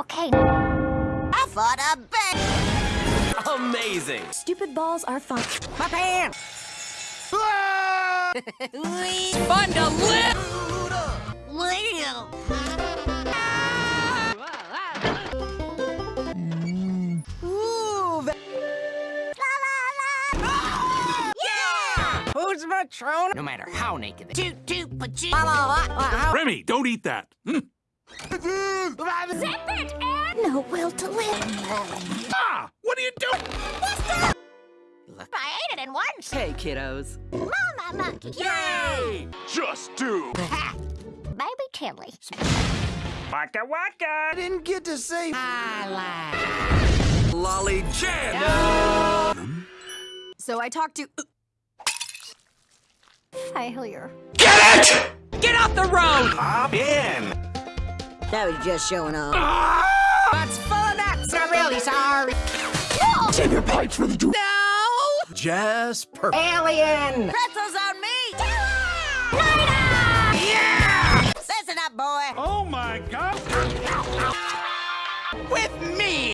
Okay. I fought a bear. Amazing! Stupid balls are fun. My pants. Fun to live! Live. Ooh, La la la. Yeah. who's Matrona? No matter how naked they Toot toot pachoo. La, la, la, la, Remy, don't eat that. Hmm. Zip it, Ed. No will to live. Ah, what are you doing? I ate it in once. Hey, kiddos. Mama monkey. Yay! Just do. Ha. Baby Tilly. Waka waka. I Didn't get to say Lolly Jam! So I talked to. Failure. Get it! Get off the road! Hop in. That was just showing off. That's full of nuts. I'm really sorry. Save your pipes for the do. No! Jasper. Alien! Pretzels on me. Later. Yeah! Listen up, boy. Oh my God. With me!